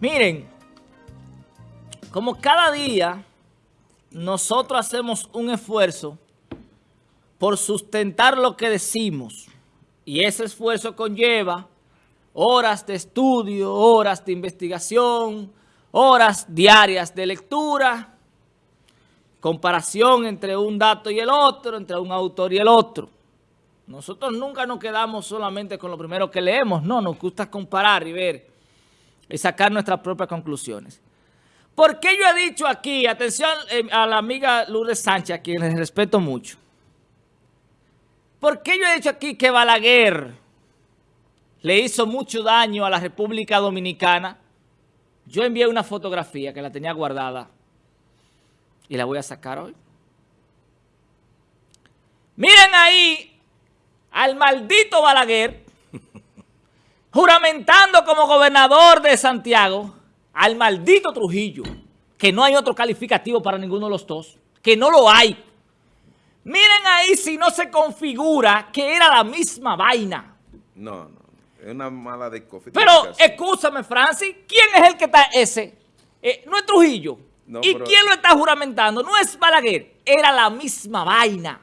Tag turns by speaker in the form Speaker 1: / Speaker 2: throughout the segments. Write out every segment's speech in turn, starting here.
Speaker 1: Miren, como cada día nosotros hacemos un esfuerzo por sustentar lo que decimos y ese esfuerzo conlleva horas de estudio, horas de investigación, horas diarias de lectura, comparación entre un dato y el otro, entre un autor y el otro. Nosotros nunca nos quedamos solamente con lo primero que leemos, no, nos gusta comparar y ver y sacar nuestras propias conclusiones. ¿Por qué yo he dicho aquí, atención eh, a la amiga Lourdes Sánchez, a quien les respeto mucho? ¿Por qué yo he dicho aquí que Balaguer le hizo mucho daño a la República Dominicana? Yo envié una fotografía que la tenía guardada y la voy a sacar hoy. Miren ahí al maldito Balaguer juramentando como gobernador de Santiago al maldito Trujillo, que no hay otro calificativo para ninguno de los dos, que no lo hay. Miren ahí si no se configura que era la misma vaina.
Speaker 2: No, no, es una mala de
Speaker 1: Pero, escúchame, Francis, ¿quién es el que está ese? Eh, no es Trujillo. ¿Y quién lo está juramentando? No es Balaguer, era la misma vaina.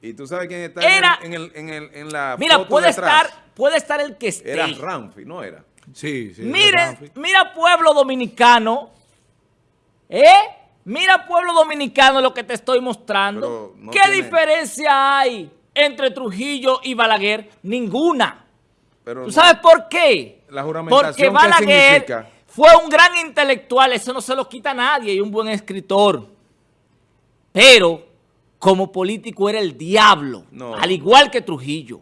Speaker 2: ¿Y tú sabes quién está en, el, en, el, en, la
Speaker 1: Mira, puede estar, puede estar el que esté.
Speaker 2: Era Ramfi, ¿no era?
Speaker 1: Sí, sí. Mire, mira pueblo dominicano, ¿eh? Mira pueblo dominicano lo que te estoy mostrando. ¿Qué diferencia hay entre Trujillo y Balaguer? Ninguna. ¿Tú sabes por qué?
Speaker 2: La juramentación,
Speaker 1: Porque Balaguer fue un gran intelectual, eso no se lo quita a nadie, y un buen escritor. Pero como político era el diablo, al igual que Trujillo.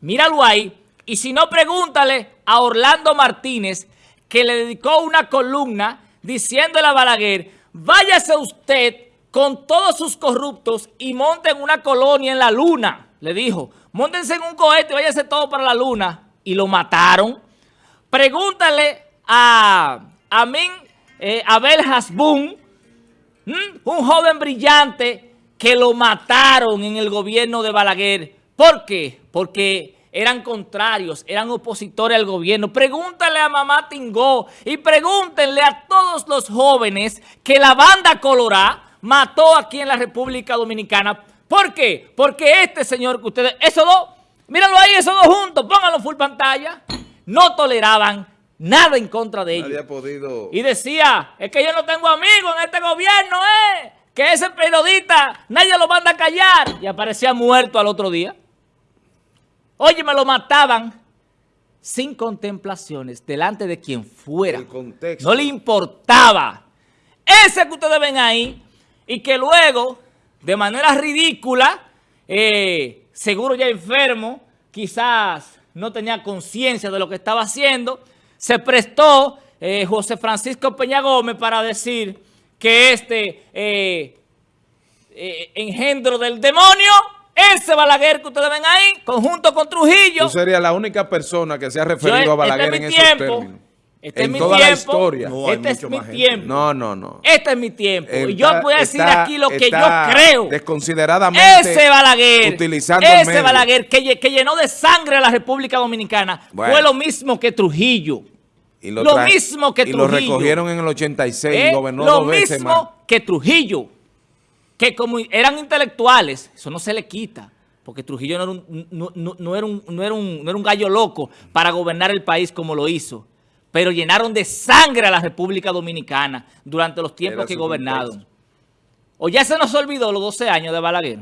Speaker 1: Míralo ahí, y si no, pregúntale a Orlando Martínez, que le dedicó una columna diciéndole a Balaguer, váyase usted con todos sus corruptos y monten una colonia en la luna. Le dijo, montense en un cohete y váyase todo para la luna. Y lo mataron. Pregúntale a Amin eh, Abel Hasbun, un joven brillante que lo mataron en el gobierno de Balaguer. ¿Por qué? Porque eran contrarios, eran opositores al gobierno. Pregúntale a mamá Tingó y pregúntenle a todos los jóvenes que la banda Colorá mató aquí en la República Dominicana. ¿Por qué? Porque este señor que ustedes, esos dos, míralo ahí, esos dos juntos, pónganlo full pantalla, no toleraban nada en contra de ellos.
Speaker 2: Podido...
Speaker 1: Y decía, es que yo no tengo amigos en este gobierno, ¿eh? Que ese periodista, nadie lo manda a callar. Y aparecía muerto al otro día. Oye, me lo mataban sin contemplaciones delante de quien fuera. No le importaba. Ese que ustedes ven ahí y que luego, de manera ridícula, eh, seguro ya enfermo, quizás no tenía conciencia de lo que estaba haciendo, se prestó eh, José Francisco Peña Gómez para decir que este eh, engendro del demonio ese Balaguer que ustedes ven ahí, conjunto con Trujillo.
Speaker 2: Tú serías la única persona que se ha referido a este Balaguer en esos términos.
Speaker 1: Este en es toda mi tiempo, la historia. este es mi tiempo.
Speaker 2: No, no, no.
Speaker 1: Este es mi tiempo. y yo voy a decir aquí lo que yo creo.
Speaker 2: Desconsideradamente.
Speaker 1: Ese Balaguer. Utilizando Ese Balaguer que, que, llenó de sangre a la República Dominicana. Fue lo mismo que Trujillo. lo, mismo que Trujillo.
Speaker 2: Y lo recogieron en el 86 y ¿Eh? gobernó dos veces más.
Speaker 1: Lo mismo que Trujillo que como eran intelectuales, eso no se le quita, porque Trujillo no era un, no, era un, no, era un, no era un gallo loco para gobernar el país como lo hizo, pero llenaron de sangre a la República Dominicana durante los tiempos que gobernaron. O ya se nos olvidó los 12 años de Balaguer.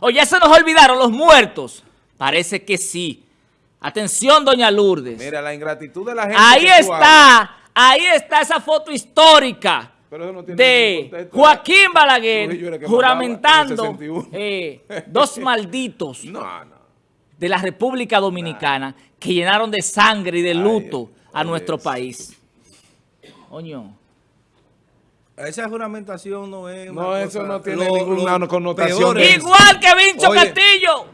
Speaker 1: O ya se nos olvidaron los muertos. Parece que sí. Atención, doña Lourdes.
Speaker 2: Mira, la ingratitud de la gente.
Speaker 1: Ahí está, ahí está esa foto histórica de Joaquín Balaguer juramentando eh, dos malditos de la República Dominicana que llenaron de sangre y de luto a nuestro país. Oño.
Speaker 3: Esa juramentación no es...
Speaker 2: No, eso no tiene ninguna connotación.
Speaker 1: Igual que Vincho Castillo.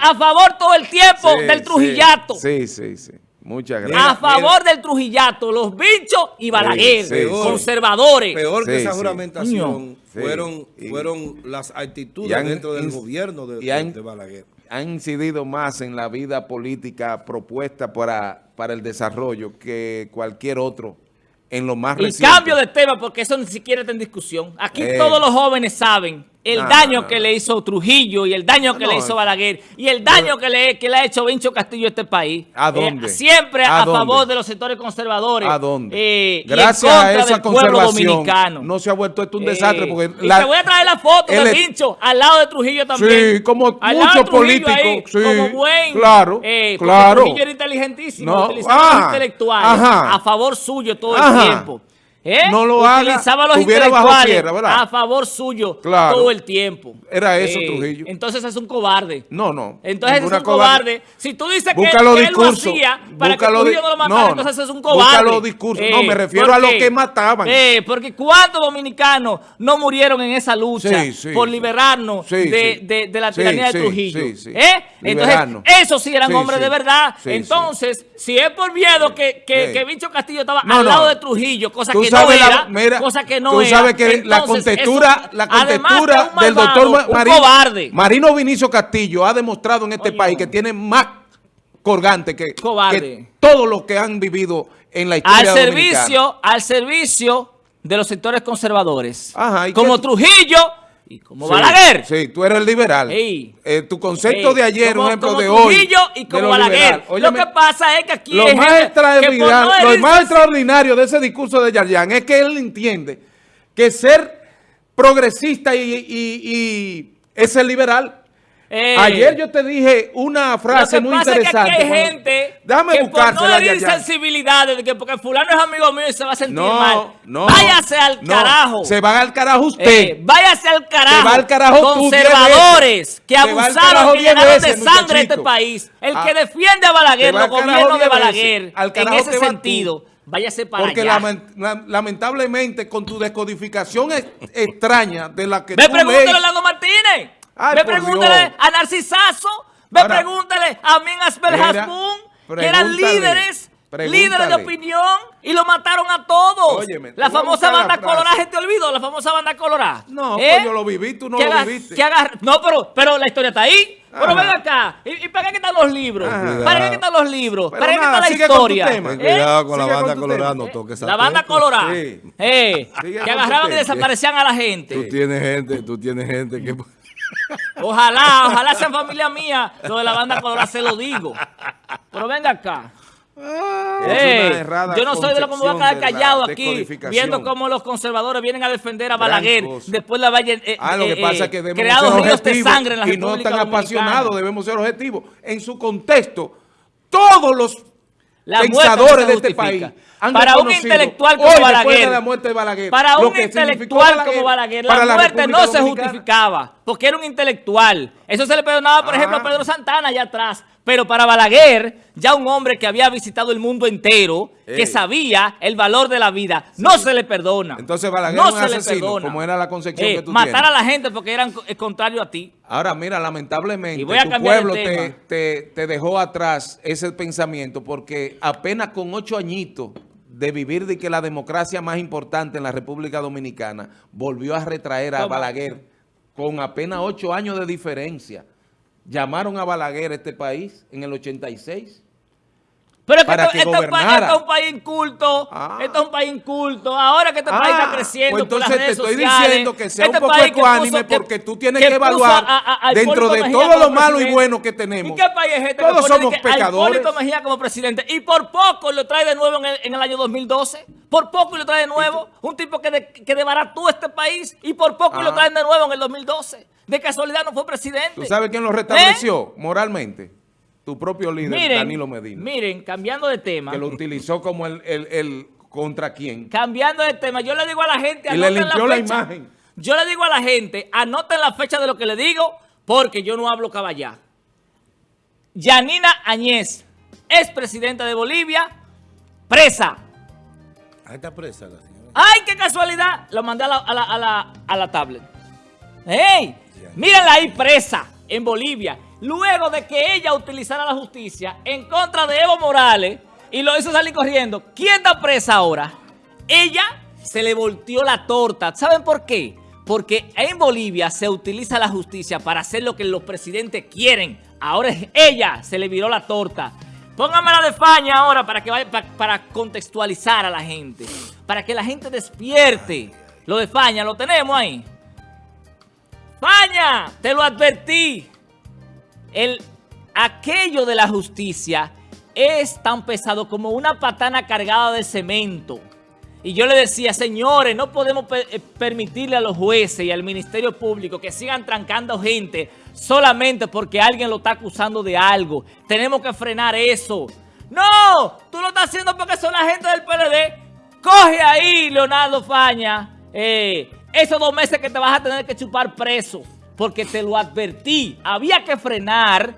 Speaker 1: a favor todo el tiempo del Trujillato.
Speaker 2: Sí, sí, sí.
Speaker 1: Muchas gracias. A favor del Trujillato, los bichos y Balaguer, conservadores.
Speaker 3: Peor que esa juramentación fueron, fueron las actitudes dentro del gobierno de, Balaguer.
Speaker 2: Han incidido más en la vida política propuesta para, para el desarrollo que cualquier otro en lo más
Speaker 1: reciente. Y cambio de tema porque eso ni siquiera está en discusión. Aquí eh. todos los jóvenes saben el daño que le hizo Trujillo y el daño que le hizo Balaguer y el daño que le, que le ha hecho Vincho Castillo a este país.
Speaker 2: ¿A dónde?
Speaker 1: Eh, siempre a, favor de los sectores conservadores.
Speaker 2: ¿A dónde? Eh, Gracias a esa conservación dominicano. no se ha vuelto esto un desastre. porque
Speaker 1: te voy a traer la foto de Vincho al lado de Trujillo también.
Speaker 2: Sí, como muchos políticos. Sí,
Speaker 1: como buen.
Speaker 2: Claro, eh, claro.
Speaker 1: Trujillo era inteligentísimo, no, ah, intelectuales a favor suyo todo el tiempo. ¿Eh?
Speaker 2: No lo
Speaker 1: Utilizaba los intelectuales a favor suyo todo el tiempo.
Speaker 2: Era eso, eh, Trujillo.
Speaker 1: Entonces es un cobarde.
Speaker 2: No, no.
Speaker 1: Entonces es un cobarde. Si tú dices que, él lo hacía para que Trujillo no lo matara, entonces es un cobarde. Busca
Speaker 2: los discursos. no, me eh, refiero a los que mataban.
Speaker 1: Eh, porque ¿cuántos dominicanos no murieron en esa lucha por liberarnos de, de, la tiranía de Trujillo? Entonces, esos sí eran hombres de verdad. Entonces, si es por miedo que, que, que Vincho Castillo estaba al lado de Trujillo, cosa que cosa que no
Speaker 2: tú sabes que la contextura, la contextura del doctor Marino, Marino Vinicio Castillo ha demostrado en este país que tiene más colgante que, que todos los que han vivido en la historia
Speaker 1: al servicio Al servicio de los sectores conservadores. como Trujillo y como Balaguer.
Speaker 2: Sí, tú eres el liberal. Eh, tu concepto de ayer, un ejemplo de hoy.
Speaker 1: y como Balaguer. lo que pasa es que aquí
Speaker 2: lo, más extraordinario, lo más extraordinario de ese discurso de Yarjan es que él entiende que ser progresista y, y, y es el liberal. Eh, Ayer yo te dije una frase muy interesante.
Speaker 1: Es que hay gente Déjame que por no herir sensibilidades, de que porque fulano es amigo mío y se va a sentir no, mal. No, váyase al carajo.
Speaker 2: Se va al carajo usted. Eh,
Speaker 1: váyase al carajo. Se
Speaker 2: va al carajo
Speaker 1: Conservadores que abusaron, que llenaron de sangre este país. El que ah, defiende a Balaguer, los gobiernos de Balaguer, en ese sentido. Váyase para
Speaker 2: Porque lamentablemente con tu descodificación extraña de la que
Speaker 1: Me pregúntale a Orlando Martínez. Ve pregúntale a Narcisazo, ve pregúntale a Min Asper que eran líderes, líderes de opinión y lo mataron a todos. la famosa banda colorada, ¿se te olvidó? La famosa banda colorada.
Speaker 2: No, ¿Eh? pues yo lo viví, tú no lo viviste.
Speaker 1: no, pero, pero la historia está ahí. Pero ven acá, ¿y, para qué están los libros? ¿Para qué están los libros? ¿Para qué está la historia?
Speaker 3: ¿Eh? Cuidado con la banda colorada, no toques
Speaker 1: La banda colorada, eh, que agarraban y desaparecían a la gente.
Speaker 3: Tú tienes gente, tú tienes gente que...
Speaker 1: Ojalá, ojalá sea familia mía. Lo de la banda colorada se lo digo. Pero venga acá. yo no soy de los que me voy a quedar callado aquí viendo cómo los conservadores vienen a defender a Balaguer después la valle
Speaker 2: eh, ah, lo que eh, pasa es que debemos ríos de sangre en la y no tan apasionados debemos ser objetivos en su contexto todos los pensadores de este país
Speaker 1: para un intelectual como Balaguer, para un intelectual como Balaguer, la, muerte no se justificaba, porque era un intelectual. Eso se le perdonaba, por ejemplo, a Pedro Santana allá atrás. Pero para Balaguer, ya un hombre que había visitado el mundo entero, que sabía el valor de la vida, no se le perdona.
Speaker 2: Entonces Balaguer no se le perdona. como era la concepción eh, que tú
Speaker 1: Matar a la gente porque eran contrario a ti.
Speaker 2: Ahora, mira, lamentablemente, tu pueblo te, te dejó atrás ese pensamiento porque apenas con ocho añitos de vivir de que la democracia más importante en la República Dominicana volvió a retraer a Balaguer con apenas ocho años de diferencia. Llamaron a Balaguer a este país en el 86
Speaker 1: pero para que, esto, es un país inculto, ah. esto es un país inculto. Ahora que este país está ah, creciendo
Speaker 2: pues entonces te estoy diciendo que sea un este poco ecuánime porque tú tienes que, evaluar dentro de todo lo malo y bueno que tenemos.
Speaker 1: ¿Y qué país es este?
Speaker 2: Todos somos pecadores.
Speaker 1: Mejía como presidente y por poco lo trae de nuevo en el, en el año 2012. Por poco lo trae de nuevo. Un tipo que, de, que debarató este país y por poco lo ah. traen de nuevo en el 2012. De casualidad no fue presidente.
Speaker 2: ¿Tú sabes quién lo restableció ¿Eh? moralmente? tu propio líder, Danilo Medina.
Speaker 1: Miren, cambiando de tema.
Speaker 2: Que lo utilizó como el, el, contra quién.
Speaker 1: Cambiando de tema, yo le digo a la gente,
Speaker 2: y le limpió la, imagen.
Speaker 1: Yo le digo a la gente, anoten la fecha de lo que le digo, porque yo no hablo caballá. Yanina Añez, ex presidenta de Bolivia, presa.
Speaker 3: Ahí está presa la señora.
Speaker 1: ¡Ay, qué casualidad! Lo mandé a la, a la, a la, a la tablet. ¡Ey! Mírenla ahí presa en Bolivia luego de que ella utilizara la justicia en contra de Evo Morales, y lo hizo salir corriendo. ¿Quién está presa ahora? Ella se le volteó la torta. ¿Saben por qué? Porque en Bolivia se utiliza la justicia para hacer lo que los presidentes quieren. Ahora ella se le viró la torta. Póngame la de España ahora para, que vaya, para, contextualizar a la gente. Para que la gente despierte. Lo de España, ¿lo tenemos ahí? España, te lo advertí. El, aquello de la justicia es tan pesado como una patana cargada de cemento. Y yo le decía, señores, no podemos eh, permitirle a los jueces y al Ministerio Público que sigan trancando gente solamente porque alguien lo está acusando de algo. Tenemos que frenar eso. No, tú lo estás haciendo porque son la gente del PLD. Coge ahí, Leonardo Faña, eh, esos dos meses que te vas a tener que chupar preso. Porque te lo advertí. Había que frenar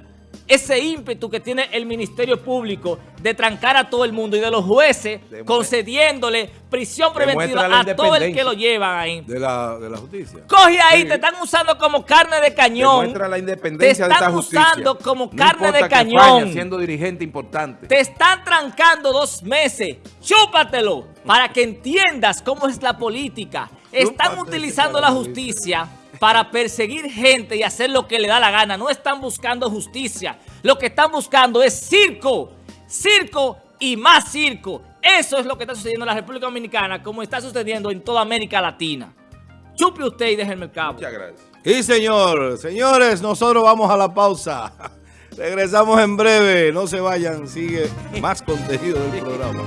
Speaker 1: ese ímpetu que tiene el Ministerio Público de trancar a todo el mundo y de los jueces concediéndole prisión preventiva a todo el que lo llevan ahí.
Speaker 3: De la, justicia.
Speaker 1: Coge ahí, te están usando como carne de cañón.
Speaker 2: Demuestra la independencia de esta justicia.
Speaker 1: Te están usando como carne de cañón.
Speaker 2: siendo dirigente importante.
Speaker 1: Te están trancando dos meses. Chúpatelo para que entiendas cómo es la política. Están utilizando la justicia para perseguir gente y hacer lo que le da la gana. No están buscando justicia. Lo que están buscando es circo. Circo y más circo. Eso es lo que está sucediendo en la República Dominicana, como está sucediendo en toda América Latina. Chupe usted y déjenme el cabo.
Speaker 3: Muchas gracias. Y señor, señores, nosotros vamos a la pausa. Regresamos en breve. No se vayan, sigue más contenido del programa.